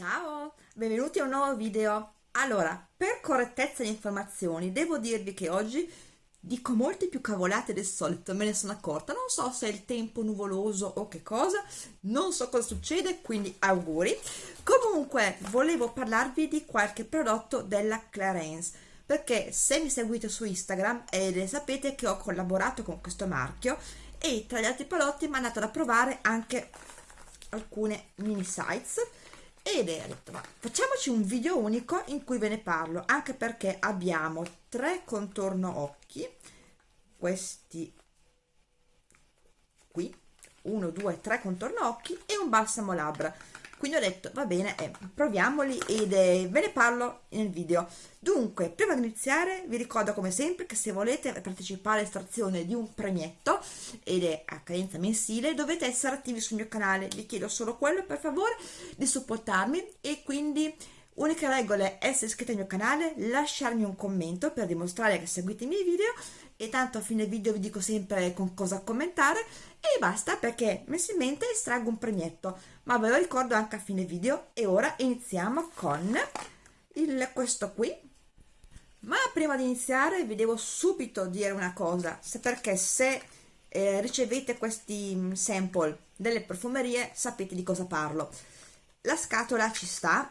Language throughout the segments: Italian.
Ciao, benvenuti a un nuovo video. Allora, per correttezza di informazioni, devo dirvi che oggi dico molte più cavolate del solito, me ne sono accorta. Non so se è il tempo nuvoloso o che cosa, non so cosa succede, quindi auguri. Comunque, volevo parlarvi di qualche prodotto della Clarence, perché se mi seguite su Instagram eh, sapete che ho collaborato con questo marchio e tra gli altri prodotti mi hanno dato da provare anche alcune mini sites ed è detto ma facciamoci un video unico in cui ve ne parlo anche perché abbiamo tre contorno occhi questi qui 1 2 3 contorno occhi e un balsamo labbra quindi ho detto va bene eh, proviamoli ed eh, ve ne parlo nel video. Dunque prima di iniziare vi ricordo come sempre che se volete partecipare all'estrazione di un premietto ed è a cadenza mensile dovete essere attivi sul mio canale. Vi chiedo solo quello per favore di supportarmi e quindi Unica regola è essere iscritti al mio canale, lasciarmi un commento per dimostrare che seguite i miei video e tanto a fine video vi dico sempre con cosa commentare. E basta perché mensilmente estraggo un premietto. Ma ve lo ricordo anche a fine video. E ora iniziamo con il, questo qui. Ma prima di iniziare vi devo subito dire una cosa. Se perché se eh, ricevete questi mm, sample delle profumerie sapete di cosa parlo. La scatola ci sta.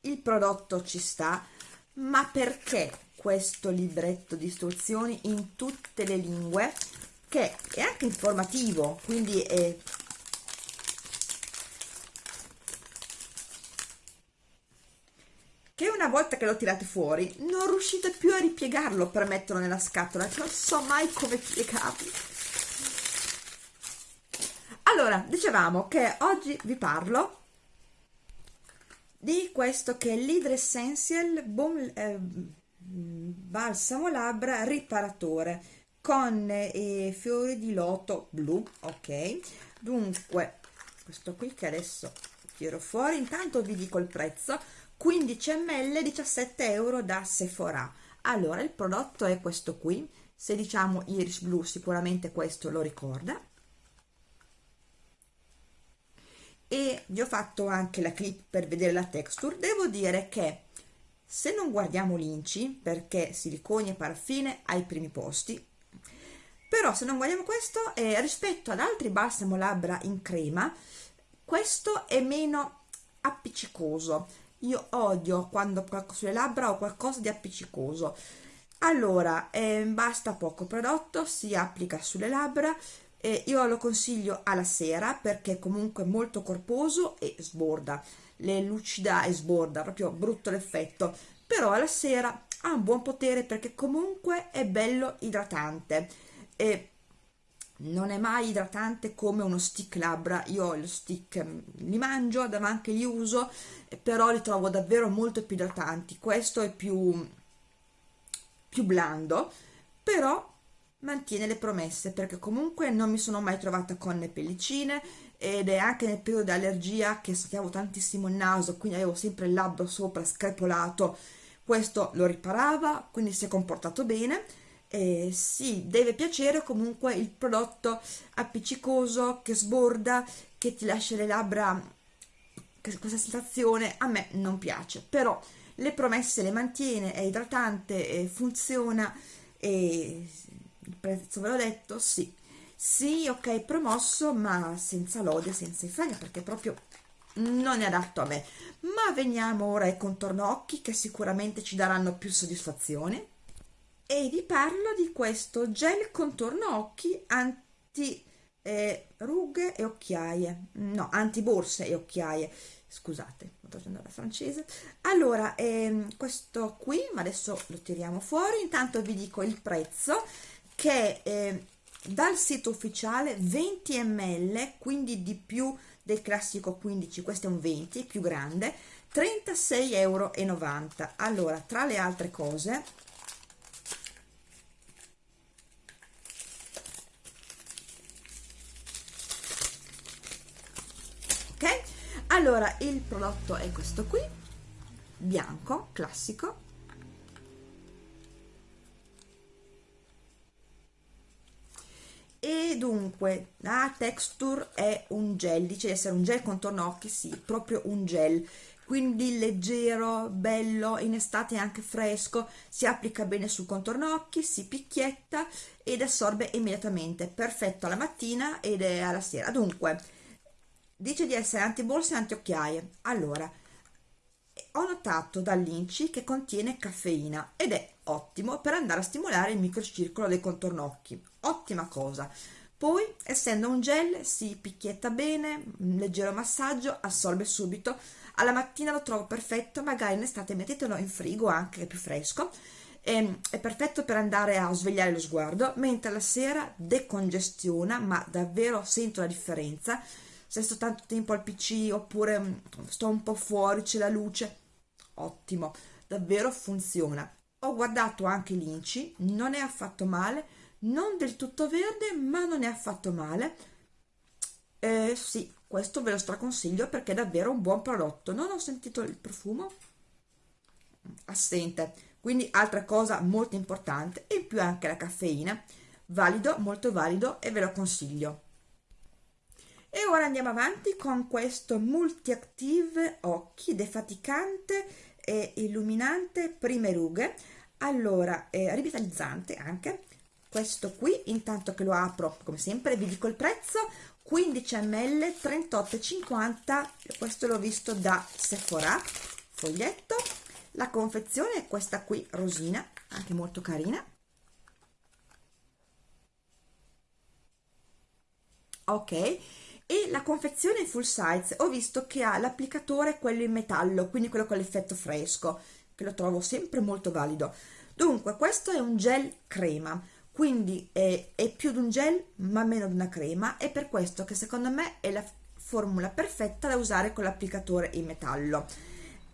Il prodotto ci sta. Ma perché questo libretto di istruzioni in tutte le lingue che è anche informativo quindi è che una volta che lo tirate fuori non riuscite più a ripiegarlo per metterlo nella scatola non so mai come piegarlo. Allora dicevamo che oggi vi parlo di questo che è l'Hydra Essential Boom, eh, balsamo labbra riparatore con eh, fiori di loto blu ok? Dunque questo qui che adesso tiro fuori intanto vi dico il prezzo 15 ml 17 euro da Sephora. Allora il prodotto è questo qui se diciamo iris blu sicuramente questo lo ricorda. E vi ho fatto anche la clip per vedere la texture. Devo dire che se non guardiamo l'inci perché siliconi e paraffine ai primi posti però se non guardiamo questo eh, rispetto ad altri balsamo labbra in crema questo è meno appiccicoso. Io odio quando sulle labbra ho qualcosa di appiccicoso. Allora eh, basta poco prodotto si applica sulle labbra eh, io lo consiglio alla sera perché comunque è molto corposo e sborda. Le lucida e sborda, proprio brutto l'effetto, però alla sera ha un buon potere perché comunque è bello idratante. E non è mai idratante come uno stick labbra, io lo stick mm, li mangio, anche li uso, però li trovo davvero molto più idratanti, questo è più, più blando, però mantiene le promesse perché comunque non mi sono mai trovata con le pellicine ed è anche nel periodo di allergia che soffiavo tantissimo il naso quindi avevo sempre il labbro sopra screpolato. Questo lo riparava quindi si è comportato bene. E sì, deve piacere comunque il prodotto appiccicoso che sborda che ti lascia le labbra questa sensazione a me non piace. Però le promesse le mantiene è idratante funziona e prezzo ve l'ho detto sì. Sì ok promosso ma senza lode senza infamia perché proprio non è adatto a me. Ma veniamo ora ai contorno occhi che sicuramente ci daranno più soddisfazione. E vi parlo di questo gel contorno occhi anti eh, rughe e occhiaie. No anti borse e occhiaie. Scusate sto facendo la francese. Allora ehm, questo qui ma adesso lo tiriamo fuori. Intanto vi dico il prezzo che eh, dal sito ufficiale 20 ml quindi di più del classico 15 questo è un 20 più grande 36,90 euro allora tra le altre cose ok? Allora il prodotto è questo qui bianco classico dunque la texture è un gel dice di essere un gel contorno occhi sì proprio un gel quindi leggero, bello, in estate anche fresco, si applica bene sul contorno occhi, si picchietta ed assorbe immediatamente, perfetto alla mattina ed alla sera. Dunque, dice di essere antibolse e antiocchiaie. Allora, ho notato dall'Inci che contiene caffeina ed è ottimo per andare a stimolare il microcircolo dei contorno occhi. Ottima cosa. Poi, essendo un gel, si picchietta bene, un leggero massaggio, assorbe subito, alla mattina lo trovo perfetto magari in estate mettetelo in frigo anche più fresco e, è perfetto per andare a svegliare lo sguardo mentre la sera decongestiona ma davvero sento la differenza se sto tanto tempo al pc oppure mm, sto un po' fuori c'è la luce ottimo davvero funziona ho guardato anche l'inci non è affatto male non del tutto verde ma non è affatto male. Eh, sì questo ve lo straconsiglio perché è davvero un buon prodotto. Non ho sentito il profumo? Assente. Quindi altra cosa molto importante in più anche la caffeina. Valido molto valido e ve lo consiglio. E ora andiamo avanti con questo multi active occhi defaticante e illuminante prime rughe. Allora è rivitalizzante anche. Questo qui intanto che lo apro come sempre vi dico il prezzo. 15 ml 38,50 questo l'ho visto da Sephora foglietto. La confezione è questa qui rosina anche molto carina. Ok e la confezione full size ho visto che ha l'applicatore quello in metallo quindi quello con l'effetto fresco che lo trovo sempre molto valido. Dunque questo è un gel crema quindi è, è più di un gel ma meno di una crema. È per questo che secondo me è la formula perfetta da usare con l'applicatore in metallo.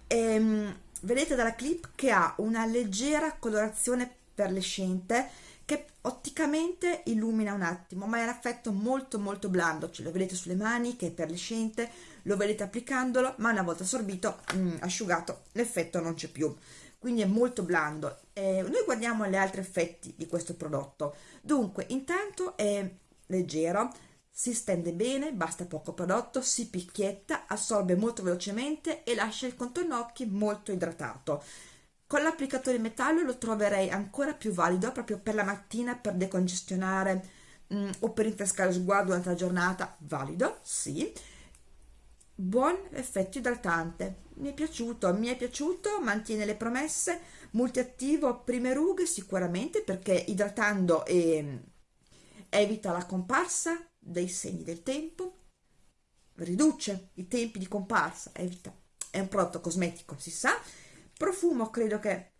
Ehm, vedete dalla clip che ha una leggera colorazione perlescente che otticamente illumina un attimo ma è un effetto molto molto blando. Ce lo vedete sulle mani che è perlescente lo vedete applicandolo ma una volta assorbito mh, mm, asciugato l'effetto non c'è più. Quindi è molto blando. Eh, noi guardiamo gli altri effetti di questo prodotto. Dunque intanto è leggero si stende bene basta poco prodotto si picchietta assorbe molto velocemente e lascia il contorno occhi molto idratato con l'applicatore metallo lo troverei ancora più valido proprio per la mattina per decongestionare mh, mm, o per rinfrescare lo sguardo durante la giornata. Valido sì. Buon effetto idratante mi è piaciuto mi è piaciuto mantiene le promesse. Multiattivo prime rughe sicuramente perché idratando e evita la comparsa dei segni del tempo. Riduce i tempi di comparsa evita è un prodotto cosmetico si sa profumo credo che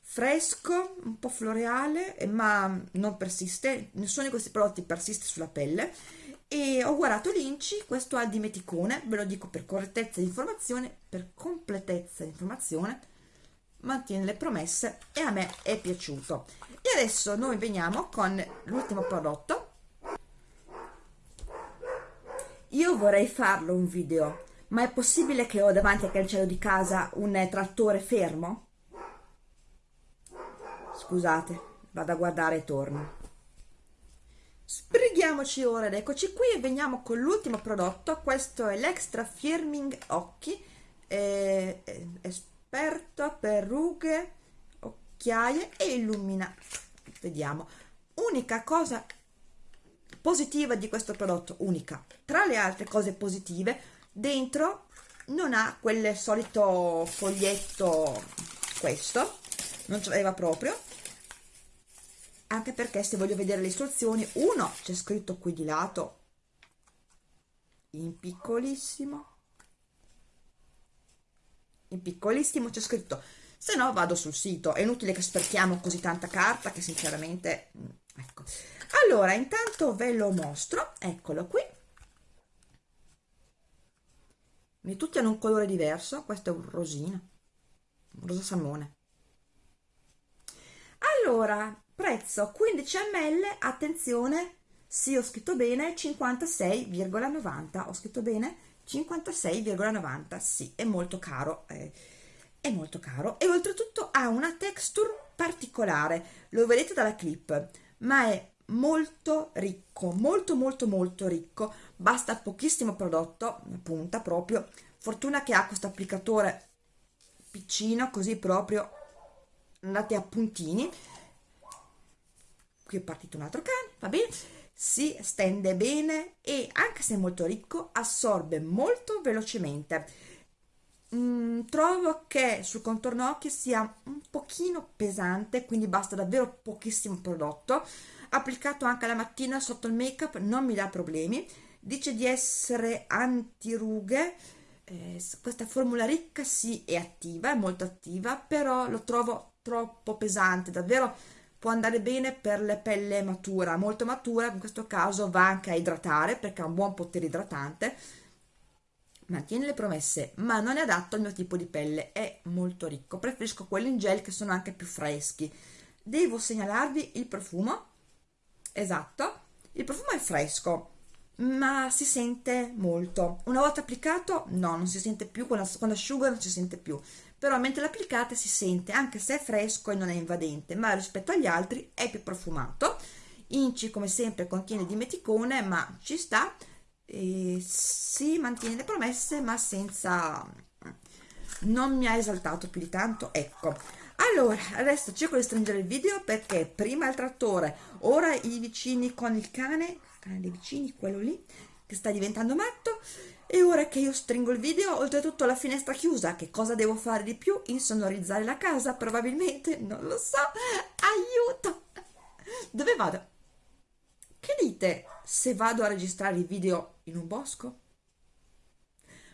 fresco un po' floreale ma non persiste nessuno di questi prodotti persiste sulla pelle e ho guardato l'Inci, questo ha dimeticone, ve lo dico per correttezza di informazione, per completezza di informazione, mantiene le promesse e a me è piaciuto. E adesso noi veniamo con l'ultimo prodotto. Io vorrei farlo un video, ma è possibile che ho davanti al cancello di casa un trattore fermo? Scusate, vado a guardare e torno. Sbrighiamoci ora ed eccoci qui e veniamo con l'ultimo prodotto, questo è l'Extra Firming Occhi, è esperto per rughe, occhiaie e illumina. Vediamo. Unica cosa positiva di questo prodotto, unica. Tra le altre cose positive, dentro non ha quel solito foglietto, questo, non ce l'aveva proprio, anche perché se voglio vedere le istruzioni uno c'è scritto qui di lato in piccolissimo. In piccolissimo c'è scritto. Se no vado sul sito. È inutile che sperchiamo così tanta carta che sinceramente mm, ecco. Allora intanto ve lo mostro. Eccolo qui e tutti hanno un colore diverso questo è un rosino un rosa salmone. Allora prezzo 15 ml attenzione sì ho scritto bene 56,90 ho scritto bene 56,90 sì è molto caro eh, è molto caro. E oltretutto ha una texture particolare lo vedete dalla clip ma è molto ricco molto molto molto ricco. Basta pochissimo prodotto punta proprio. Fortuna che ha questo applicatore piccino così proprio andate a puntini. Qui è partito un altro cane va bene? Si stende bene e anche se è molto ricco assorbe molto velocemente. Mm, trovo che sul contorno occhi sia un pochino pesante quindi basta davvero pochissimo prodotto applicato anche la mattina sotto il make up non mi dà problemi. Dice di essere anti rughe eh, questa formula ricca sì è attiva è molto attiva però lo trovo troppo pesante davvero può andare bene per le pelle matura molto matura in questo caso va anche a idratare perché ha un buon potere idratante. Mantiene le promesse ma non è adatto al mio tipo di pelle è molto ricco. Preferisco quelli in gel che sono anche più freschi. Devo segnalarvi il profumo esatto. Il profumo è fresco ma si sente molto. Una volta applicato no non si sente più quando, asciuga non si sente più. Però mentre l'applicate si sente anche se è fresco e non è invadente ma rispetto agli altri è più profumato. Inci come sempre contiene dimeticone ma ci sta. E si mantiene le promesse ma senza non mi ha esaltato più di tanto ecco allora adesso cerco di stringere il video perché prima il trattore ora i vicini con il cane cane dei vicini quello lì che sta diventando matto e ora che io stringo il video oltretutto la finestra chiusa che cosa devo fare di più? Insonorizzare la casa probabilmente non lo so. Aiuto! Dove vado? Che dite se vado a registrare il video in un bosco?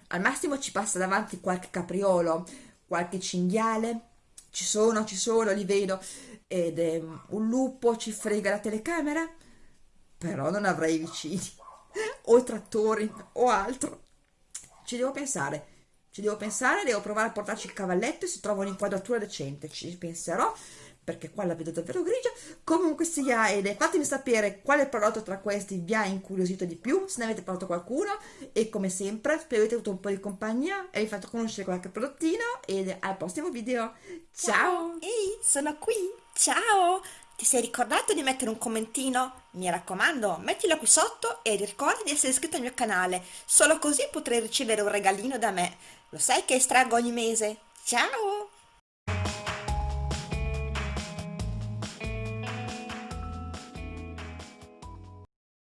Al massimo ci passa davanti qualche capriolo qualche cinghiale ci sono ci sono li vedo ed è un lupo ci frega la telecamera però non avrei vicini o trattori o altro. Ci devo pensare ci devo pensare devo provare a portarci il cavalletto e se trovo un'inquadratura decente. Ci penserò perché qua la vedo davvero grigia. Comunque sia ed è fatemi sapere quale prodotto tra questi vi ha incuriosito di più se ne avete provato qualcuno. E come sempre spero avete avuto un po' di compagnia e vi fatto conoscere qualche prodottino. Ed al prossimo video. Ciao! Ehi sono qui. Ciao! Ti sei ricordato di mettere un commentino? Mi raccomando, mettilo qui sotto e ricorda di essere iscritto al mio canale, solo così potrai ricevere un regalino da me. Lo sai che estraggo ogni mese? Ciao!